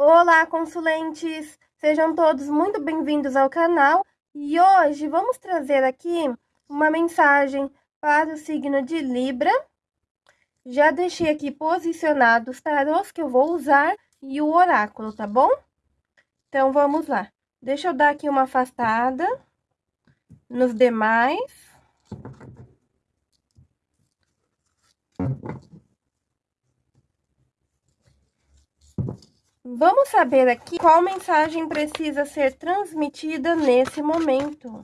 Olá, consulentes! Sejam todos muito bem-vindos ao canal e hoje vamos trazer aqui uma mensagem para o signo de Libra. Já deixei aqui posicionados os tarôs que eu vou usar e o oráculo, tá bom? Então, vamos lá. Deixa eu dar aqui uma afastada nos demais. Vamos saber aqui qual mensagem precisa ser transmitida nesse momento.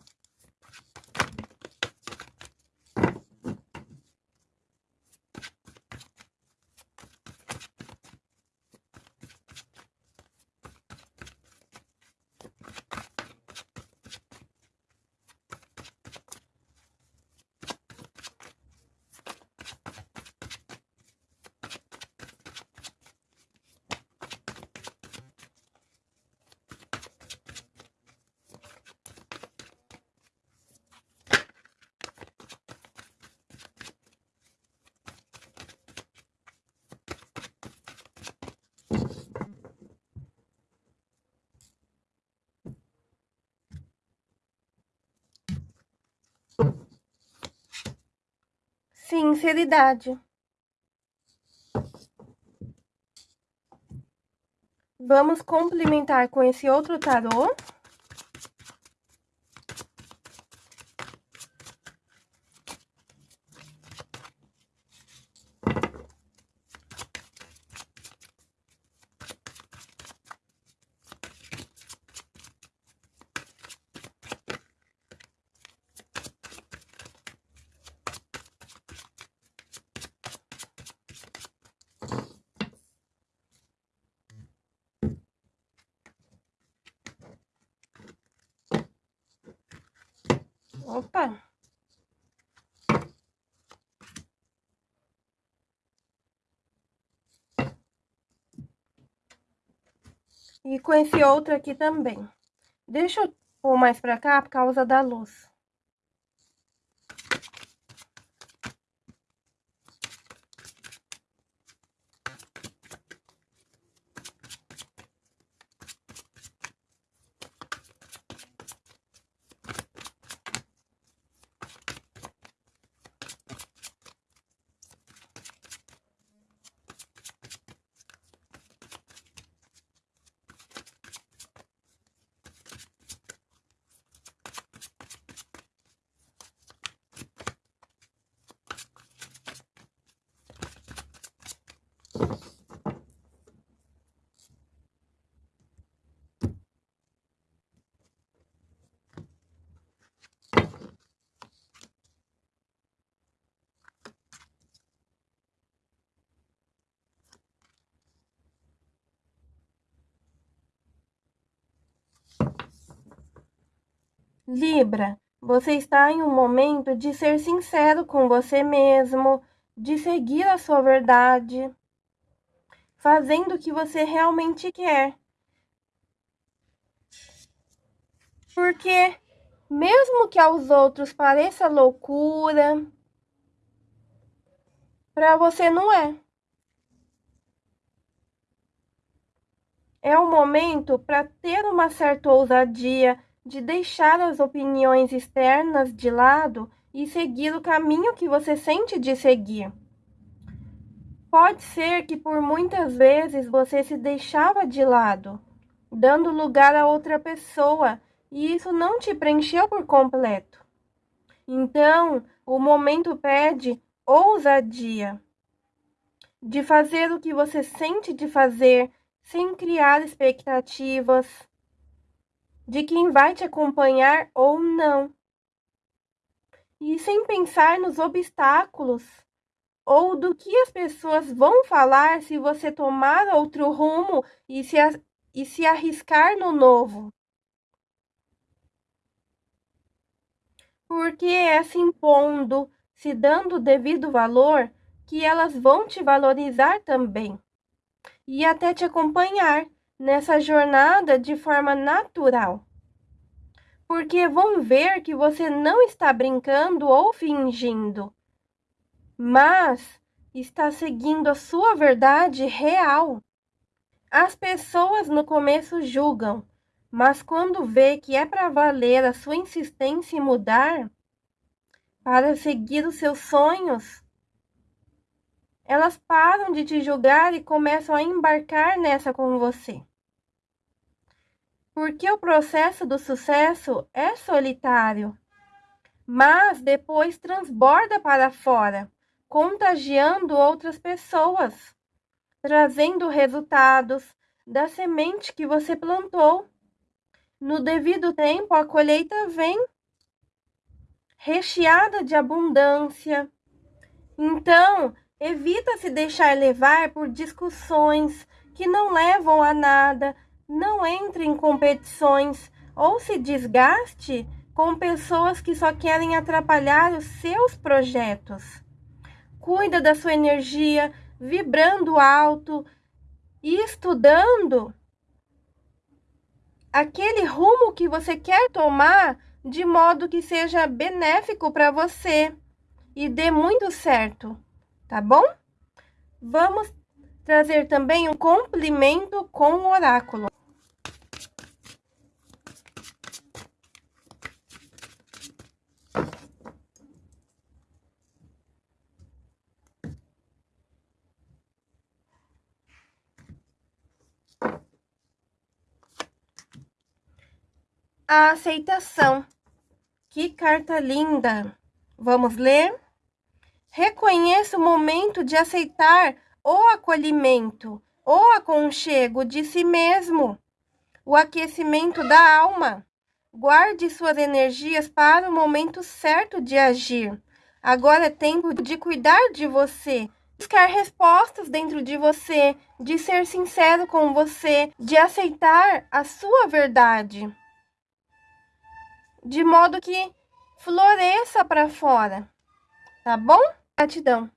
Sinceridade. Vamos complementar com esse outro tarô. Opa! E com esse outro aqui também. Deixa eu pôr mais pra cá por causa da luz. Libra, você está em um momento de ser sincero com você mesmo, de seguir a sua verdade, fazendo o que você realmente quer. Porque, mesmo que aos outros pareça loucura, para você não é. É o momento para ter uma certa ousadia, de deixar as opiniões externas de lado e seguir o caminho que você sente de seguir. Pode ser que por muitas vezes você se deixava de lado, dando lugar a outra pessoa, e isso não te preencheu por completo. Então, o momento pede ousadia de fazer o que você sente de fazer sem criar expectativas, de quem vai te acompanhar ou não. E sem pensar nos obstáculos ou do que as pessoas vão falar se você tomar outro rumo e se, e se arriscar no novo. Porque é se impondo, se dando o devido valor, que elas vão te valorizar também e até te acompanhar nessa jornada de forma natural. Porque vão ver que você não está brincando ou fingindo, mas está seguindo a sua verdade real, As pessoas no começo julgam, mas quando vê que é para valer a sua insistência em mudar, para seguir os seus sonhos, elas param de te julgar e começam a embarcar nessa com você. Porque o processo do sucesso é solitário, mas depois transborda para fora, contagiando outras pessoas, trazendo resultados da semente que você plantou. No devido tempo, a colheita vem recheada de abundância. Então, evita se deixar levar por discussões que não levam a nada, não entre em competições ou se desgaste com pessoas que só querem atrapalhar os seus projetos. Cuida da sua energia, vibrando alto e estudando aquele rumo que você quer tomar de modo que seja benéfico para você e dê muito certo, tá bom? Vamos trazer também um complemento com o oráculo. A aceitação. Que carta linda! Vamos ler? Reconheça o momento de aceitar o acolhimento, o aconchego de si mesmo, o aquecimento da alma. Guarde suas energias para o momento certo de agir. Agora é tempo de cuidar de você, buscar respostas dentro de você, de ser sincero com você, de aceitar a sua verdade de modo que floresça para fora, tá bom? Gratidão.